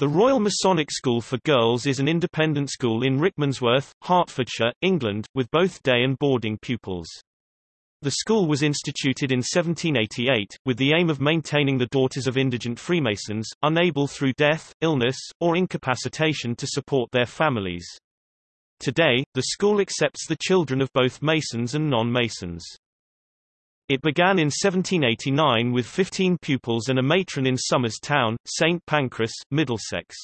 The Royal Masonic School for Girls is an independent school in Rickmansworth, Hertfordshire, England, with both day and boarding pupils. The school was instituted in 1788, with the aim of maintaining the daughters of indigent Freemasons, unable through death, illness, or incapacitation to support their families. Today, the school accepts the children of both Masons and non-Masons. It began in 1789 with 15 pupils and a matron in Somers Town, St Pancras, Middlesex.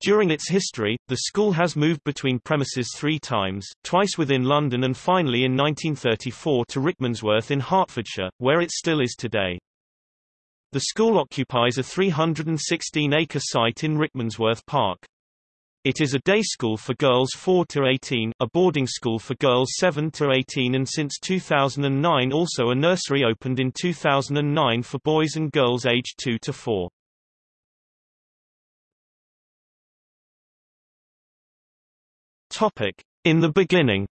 During its history, the school has moved between premises three times, twice within London and finally in 1934 to Rickmansworth in Hertfordshire, where it still is today. The school occupies a 316-acre site in Rickmansworth Park. It is a day school for girls 4 to 18, a boarding school for girls 7 to 18 and since 2009 also a nursery opened in 2009 for boys and girls aged 2 to 4. Topic: In the beginning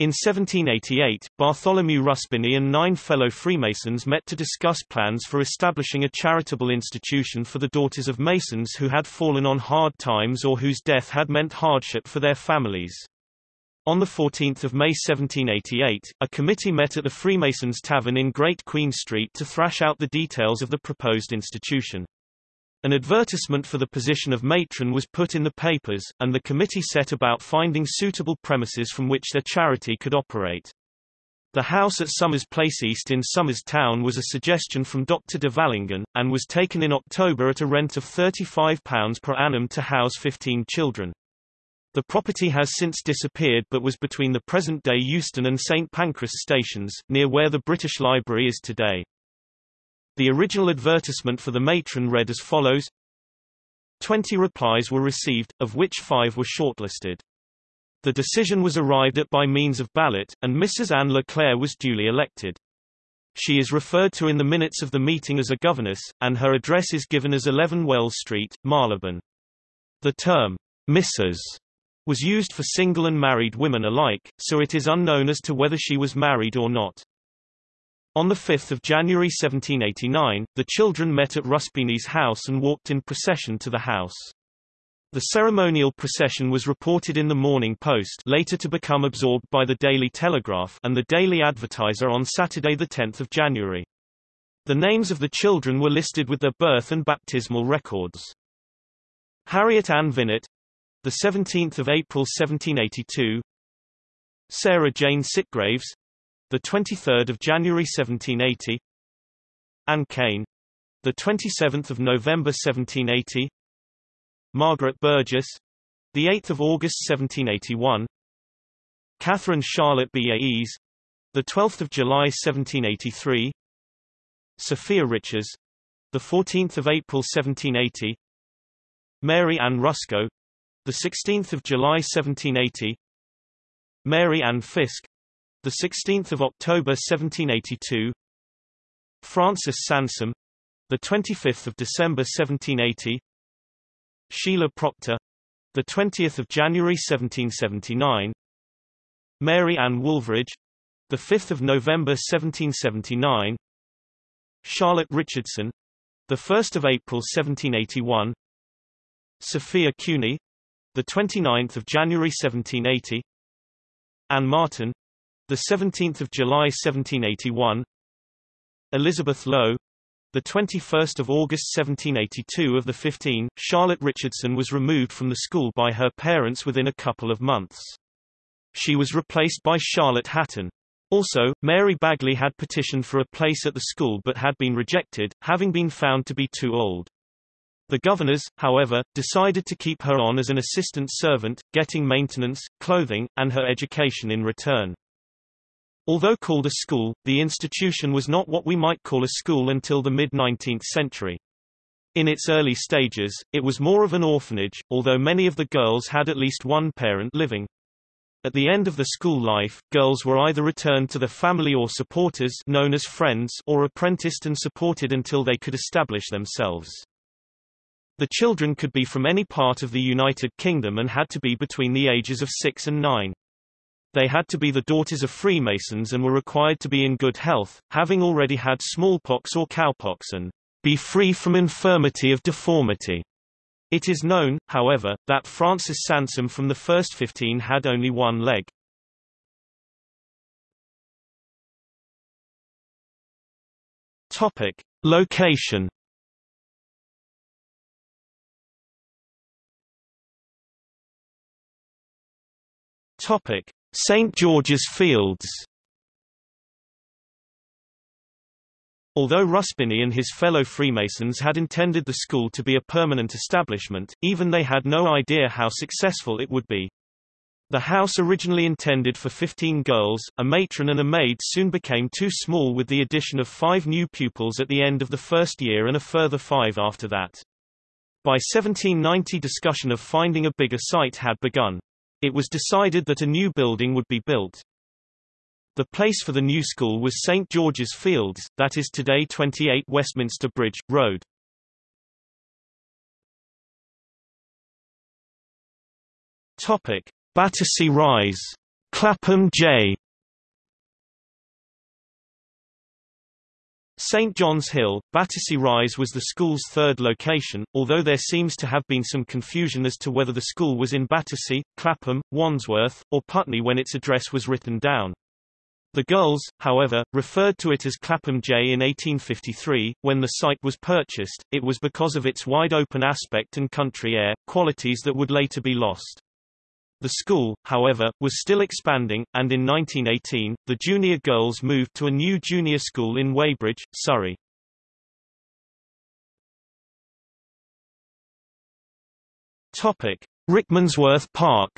In 1788, Bartholomew Ruspini and nine fellow Freemasons met to discuss plans for establishing a charitable institution for the daughters of Masons who had fallen on hard times or whose death had meant hardship for their families. On 14 May 1788, a committee met at the Freemasons' Tavern in Great Queen Street to thrash out the details of the proposed institution. An advertisement for the position of matron was put in the papers, and the committee set about finding suitable premises from which their charity could operate. The house at Somers Place East in Somers Town was a suggestion from Dr. de Valangin, and was taken in October at a rent of £35 per annum to house 15 children. The property has since disappeared but was between the present-day Euston and St Pancras stations, near where the British Library is today. The original advertisement for the matron read as follows Twenty replies were received, of which five were shortlisted. The decision was arrived at by means of ballot, and Mrs. Anne Leclerc was duly elected. She is referred to in the minutes of the meeting as a governess, and her address is given as 11 Wells Street, Marylebone. The term, Mrs. was used for single and married women alike, so it is unknown as to whether she was married or not. On 5 January 1789, the children met at Ruspini's house and walked in procession to the house. The ceremonial procession was reported in the Morning Post later to become absorbed by the Daily Telegraph and the Daily Advertiser on Saturday 10 January. The names of the children were listed with their birth and baptismal records. Harriet Ann Vinnett, the 17th of April 1782. Sarah Jane Sitgraves, the 23rd of January 1780. Anne Kane, the 27th of November 1780. Margaret Burgess, the 8th of August 1781. Catherine Charlotte Baes, the 12th of July 1783. Sophia Richards, the 14th of April 1780. Mary Ann Rusco, the 16th of July 1780. Mary Ann Fisk, the 16th of October 1782 Francis Sansom the 25th of December 1780 Sheila Proctor the 20th of January 1779 Mary Ann Woolveridge the 5th of November 1779 Charlotte Richardson the 1st of April 1781 Sophia Cuny the 29th of January 1780 Anne Martin the 17th of July 1781 Elizabeth Lowe the 21st of August 1782 of the 15 Charlotte Richardson was removed from the school by her parents within a couple of months she was replaced by Charlotte Hatton also, Mary Bagley had petitioned for a place at the school but had been rejected, having been found to be too old. The governors, however, decided to keep her on as an assistant servant, getting maintenance, clothing, and her education in return. Although called a school, the institution was not what we might call a school until the mid-19th century. In its early stages, it was more of an orphanage, although many of the girls had at least one parent living. At the end of the school life, girls were either returned to their family or supporters known as friends or apprenticed and supported until they could establish themselves. The children could be from any part of the United Kingdom and had to be between the ages of 6 and 9. They had to be the daughters of Freemasons and were required to be in good health, having already had smallpox or cowpox and be free from infirmity of deformity. It is known, however, that Francis Sansom from the first 15 had only one leg. Topic. Location Topic: St George's Fields. Although Ruspini and his fellow Freemasons had intended the school to be a permanent establishment, even they had no idea how successful it would be. The house originally intended for 15 girls, a matron and a maid soon became too small with the addition of five new pupils at the end of the first year and a further five after that. By 1790 discussion of finding a bigger site had begun. It was decided that a new building would be built. The place for the new school was St. George's Fields, that is today 28 Westminster Bridge, Road. Topic. Battersea Rise. Clapham J. St John's Hill, Battersea Rise was the school's third location, although there seems to have been some confusion as to whether the school was in Battersea, Clapham, Wandsworth, or Putney when its address was written down. The girls, however, referred to it as Clapham J in 1853. When the site was purchased, it was because of its wide open aspect and country air, qualities that would later be lost. The school, however, was still expanding, and in 1918, the junior girls moved to a new junior school in Weybridge, Surrey. Rickmansworth Park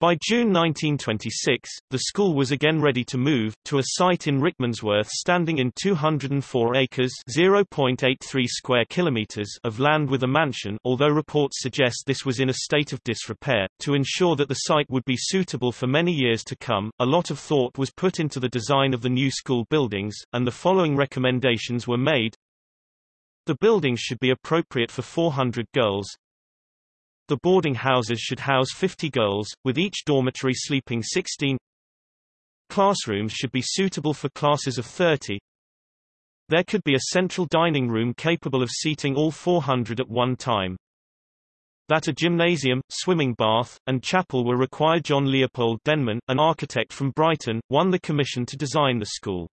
By June 1926, the school was again ready to move, to a site in Rickmansworth standing in 204 acres (0.83 square kilometers) of land with a mansion although reports suggest this was in a state of disrepair. To ensure that the site would be suitable for many years to come, a lot of thought was put into the design of the new school buildings, and the following recommendations were made. The buildings should be appropriate for 400 girls, the boarding houses should house 50 girls, with each dormitory sleeping 16. Classrooms should be suitable for classes of 30. There could be a central dining room capable of seating all 400 at one time. That a gymnasium, swimming bath, and chapel were required John Leopold Denman, an architect from Brighton, won the commission to design the school.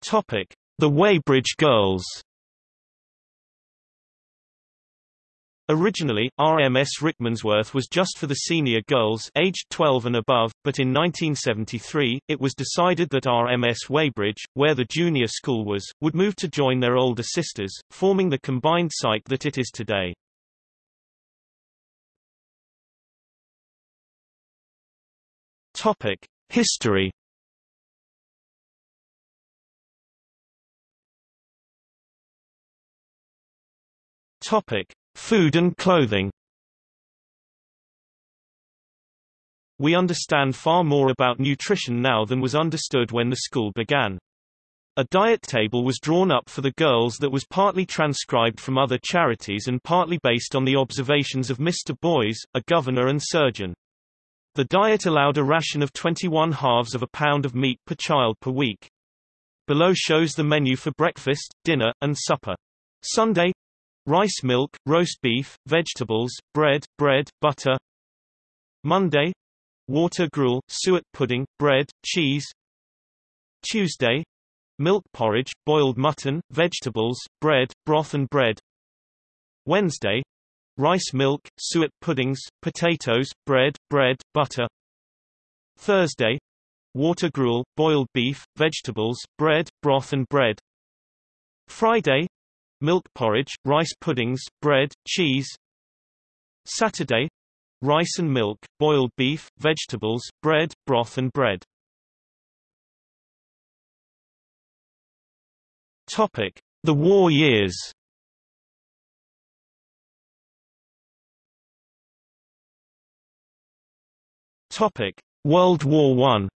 Topic: The Weybridge Girls Originally, RMS Rickmansworth was just for the senior girls aged 12 and above, but in 1973, it was decided that RMS Weybridge, where the junior school was, would move to join their older sisters, forming the combined site that it is today. Topic: History Topic: Food and clothing We understand far more about nutrition now than was understood when the school began. A diet table was drawn up for the girls that was partly transcribed from other charities and partly based on the observations of Mr. Boys, a governor and surgeon. The diet allowed a ration of 21 halves of a pound of meat per child per week. Below shows the menu for breakfast, dinner, and supper. Sunday Rice milk, roast beef, vegetables, bread, bread, butter. Monday. Water gruel, suet pudding, bread, cheese. Tuesday. Milk porridge, boiled mutton, vegetables, bread, broth and bread. Wednesday. Rice milk, suet puddings, potatoes, bread, bread, butter. Thursday. Water gruel, boiled beef, vegetables, bread, broth and bread. Friday milk porridge, rice puddings, bread, cheese. Saturday rice and milk, boiled beef, vegetables, bread, broth and bread. Topic: The war years. Topic: World War I.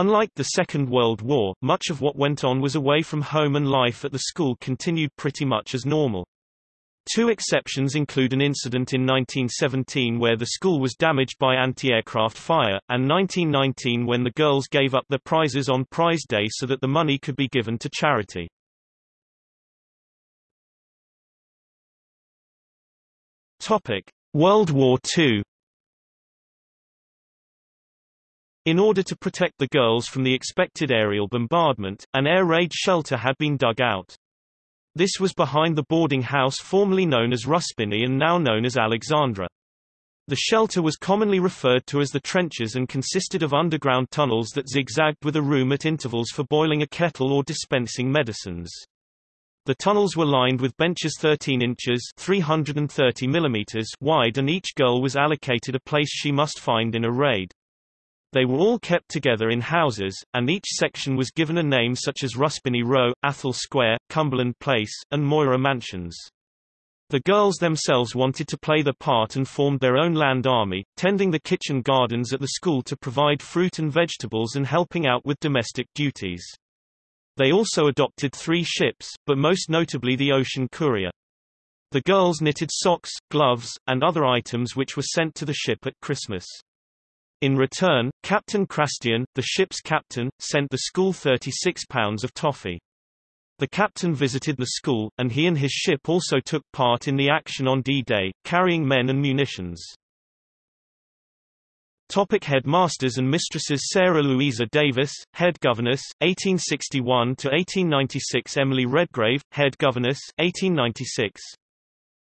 Unlike the Second World War, much of what went on was away from home and life at the school continued pretty much as normal. Two exceptions include an incident in 1917 where the school was damaged by anti-aircraft fire, and 1919 when the girls gave up their prizes on prize day so that the money could be given to charity. Topic: World War II In order to protect the girls from the expected aerial bombardment, an air raid shelter had been dug out. This was behind the boarding house formerly known as Ruspini and now known as Alexandra. The shelter was commonly referred to as the trenches and consisted of underground tunnels that zigzagged with a room at intervals for boiling a kettle or dispensing medicines. The tunnels were lined with benches 13 inches 330 millimeters wide and each girl was allocated a place she must find in a raid. They were all kept together in houses, and each section was given a name such as Ruspini Row, Athol Square, Cumberland Place, and Moira Mansions. The girls themselves wanted to play the part and formed their own land army, tending the kitchen gardens at the school to provide fruit and vegetables and helping out with domestic duties. They also adopted three ships, but most notably the Ocean Courier. The girls knitted socks, gloves, and other items which were sent to the ship at Christmas. In return, Captain Crastian, the ship's captain, sent the school 36 pounds of toffee. The captain visited the school, and he and his ship also took part in the action on D-Day, carrying men and munitions. Topic headmasters and mistresses Sarah Louisa Davis, head governess, 1861–1896 Emily Redgrave, head governess, 1896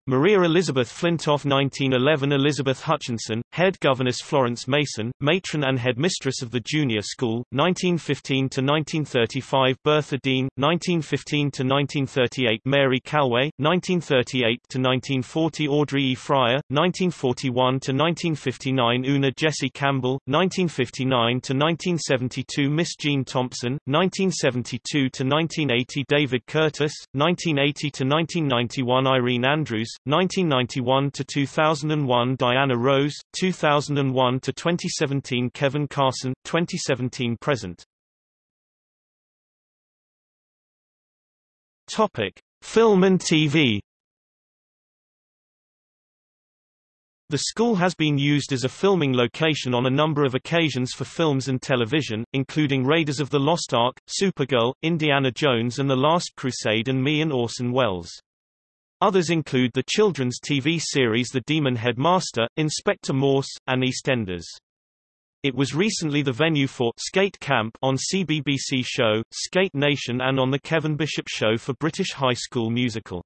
Maria Elizabeth Flintoff 1911 Elizabeth Hutchinson, head governess Florence Mason, matron and headmistress of the junior school, 1915–1935 Bertha Dean, 1915–1938 Mary Calway, 1938–1940 Audrey E. Fryer, 1941–1959 Una Jessie Campbell, 1959–1972 Miss Jean Thompson, 1972–1980 David Curtis, 1980–1991 Irene Andrews, 1991 to 2001 Diana Rose, 2001 to 2017 Kevin Carson, 2017 present. Topic: Film and TV. The school has been used as a filming location on a number of occasions for films and television, including Raiders of the Lost Ark, Supergirl, Indiana Jones and The Last Crusade and Me and Orson Welles. Others include the children's TV series The Demon Headmaster, Inspector Morse, and EastEnders. It was recently the venue for Skate Camp on CBBC show, Skate Nation and on The Kevin Bishop Show for British High School Musical.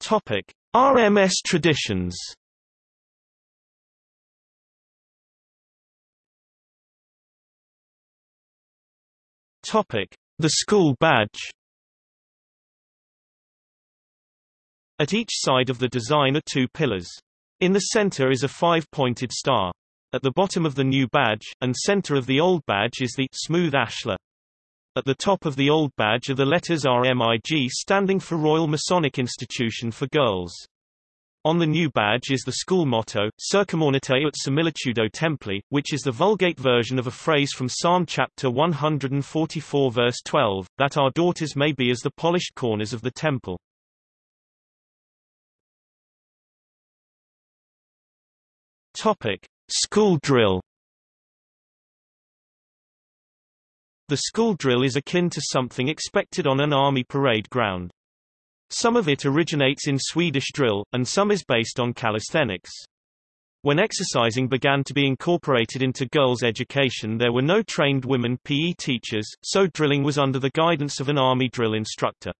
Topic. RMS traditions Topic. The school badge At each side of the design are two pillars. In the center is a five-pointed star. At the bottom of the new badge, and center of the old badge is the smooth ashlar. At the top of the old badge are the letters RMIG standing for Royal Masonic Institution for Girls. On the new badge is the school motto, Circumornatae ut similitudo templi, which is the Vulgate version of a phrase from Psalm chapter 144 verse 12, that our daughters may be as the polished corners of the temple. Topic. School drill The school drill is akin to something expected on an army parade ground. Some of it originates in Swedish drill, and some is based on calisthenics. When exercising began to be incorporated into girls' education there were no trained women PE teachers, so drilling was under the guidance of an army drill instructor.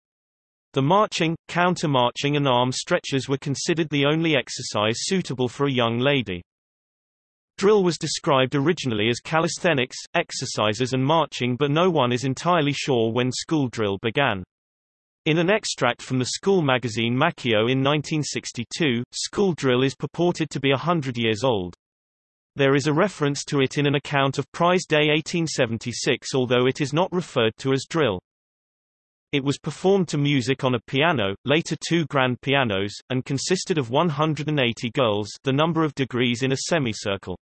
The marching, counter-marching and arm stretchers were considered the only exercise suitable for a young lady. Drill was described originally as calisthenics, exercises and marching but no one is entirely sure when school drill began. In an extract from the school magazine Makio in 1962, school drill is purported to be a hundred years old. There is a reference to it in an account of Prize Day 1876 although it is not referred to as drill. It was performed to music on a piano, later two grand pianos, and consisted of 180 girls the number of degrees in a semicircle.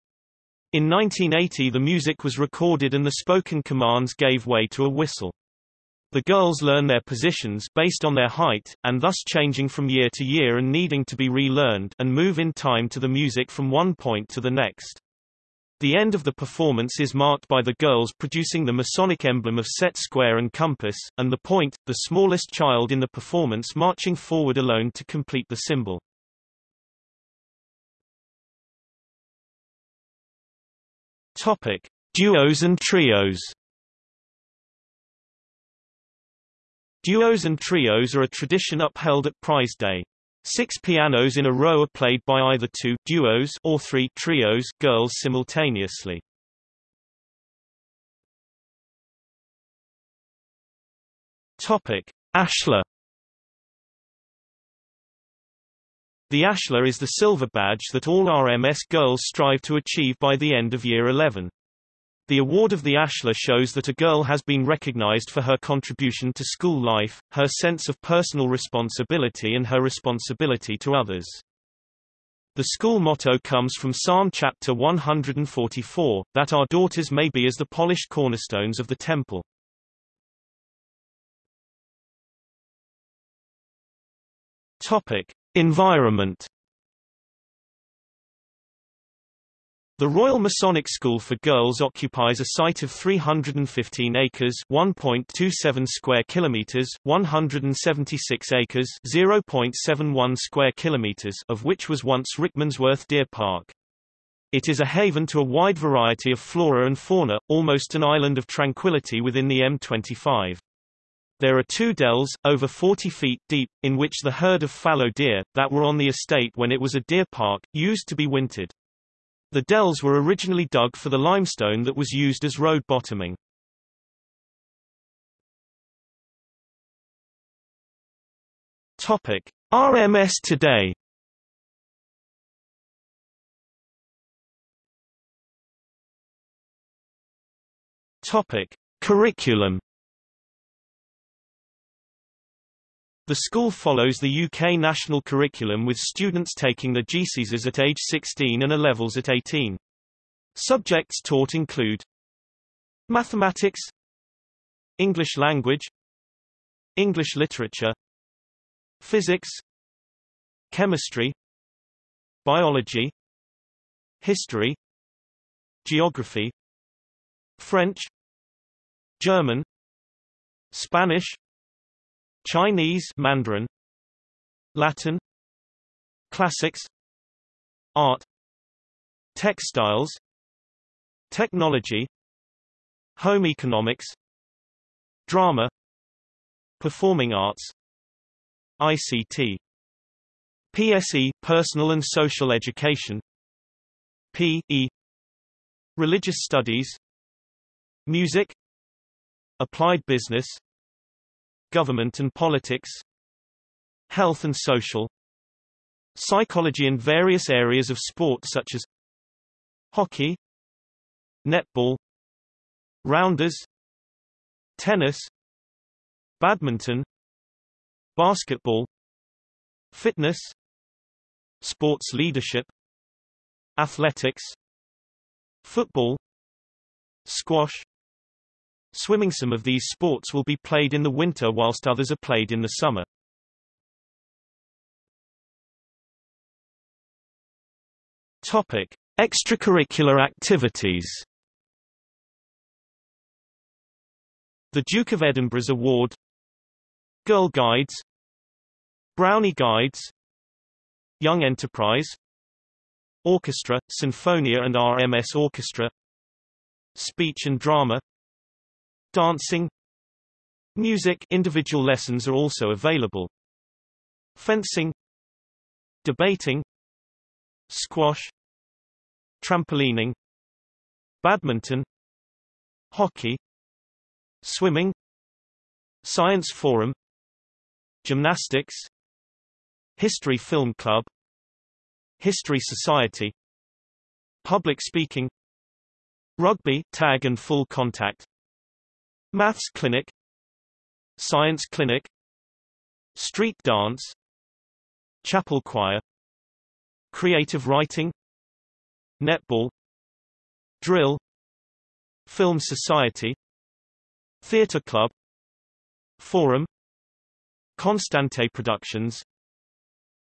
In 1980 the music was recorded and the spoken commands gave way to a whistle. The girls learn their positions based on their height, and thus changing from year to year and needing to be relearned and move in time to the music from one point to the next. The end of the performance is marked by the girls producing the Masonic emblem of set square and compass, and the point, the smallest child in the performance marching forward alone to complete the symbol. Topic: Duos and trios. Duos and trios are a tradition upheld at prize day. Six pianos in a row are played by either two duos or three trios girls simultaneously. Topic: Ashlar. The Ashlar is the silver badge that all RMS girls strive to achieve by the end of year 11. The award of the Ashlar shows that a girl has been recognized for her contribution to school life, her sense of personal responsibility and her responsibility to others. The school motto comes from Psalm chapter 144, that our daughters may be as the polished cornerstones of the temple. Topic: Environment The Royal Masonic School for Girls occupies a site of 315 acres, 1.27 square kilometers, 176 acres, 0.71 square kilometers, of which was once Rickmansworth Deer Park. It is a haven to a wide variety of flora and fauna, almost an island of tranquility within the M25. There are two dells, over 40 feet deep, in which the herd of fallow deer, that were on the estate when it was a deer park, used to be wintered. The dells were originally dug for the limestone that was used as road bottoming. Topic: RMS today. Topic: Curriculum The school follows the UK national curriculum with students taking the GCSEs at age 16 and A-levels at 18. Subjects taught include Mathematics English language English literature Physics Chemistry Biology History Geography French German Spanish Chinese Mandarin Latin Classics Art Textiles Technology Home economics Drama Performing arts ICT PSE Personal and Social Education PE Religious Studies Music Applied Business Government and Politics Health and Social Psychology and various areas of sport such as Hockey Netball Rounders Tennis Badminton Basketball Fitness Sports leadership Athletics Football Squash Swimming Some of these sports will be played in the winter whilst others are played in the summer. Topic: Extracurricular activities. The Duke of Edinburgh's Award. Girl Guides. Brownie Guides. Young Enterprise. Orchestra, Sinfonia and RMS Orchestra. Speech and Drama Dancing Music individual lessons are also available. Fencing Debating Squash Trampolining Badminton Hockey Swimming Science Forum Gymnastics History Film Club History Society Public Speaking Rugby tag and full contact Maths Clinic Science Clinic Street Dance Chapel Choir Creative Writing Netball Drill Film Society Theatre Club Forum Constante Productions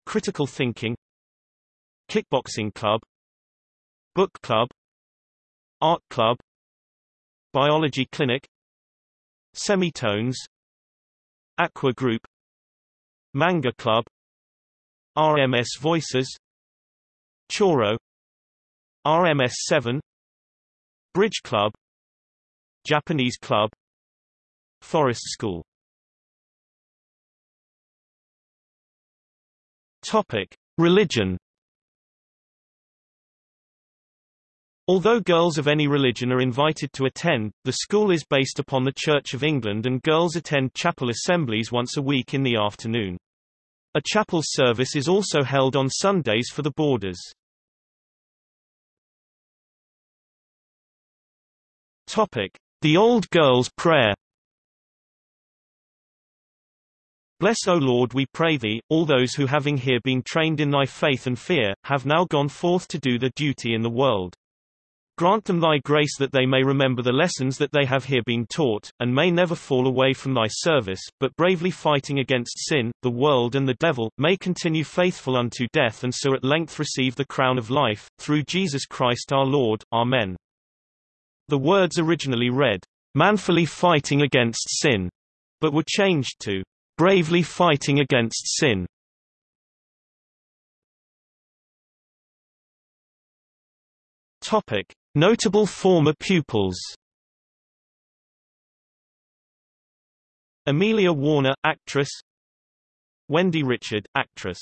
Critical Thinking Kickboxing Club Book Club Art Club Biology Clinic Semitones. Aqua Group. Manga Club. RMS Voices. Choro. RMS 7 Bridge Club. Japanese Club. Forest School. Topic: Religion Although girls of any religion are invited to attend, the school is based upon the Church of England and girls attend chapel assemblies once a week in the afternoon. A chapel service is also held on Sundays for the boarders. Topic: The Old Girls' Prayer Bless, O Lord, we pray thee, all those who having here been trained in thy faith and fear, have now gone forth to do their duty in the world. Grant them thy grace that they may remember the lessons that they have here been taught, and may never fall away from thy service, but bravely fighting against sin, the world and the devil, may continue faithful unto death and so at length receive the crown of life, through Jesus Christ our Lord. Amen. The words originally read, manfully fighting against sin, but were changed to bravely fighting against sin. Topic: Notable former pupils. Amelia Warner, actress. Wendy Richard, actress.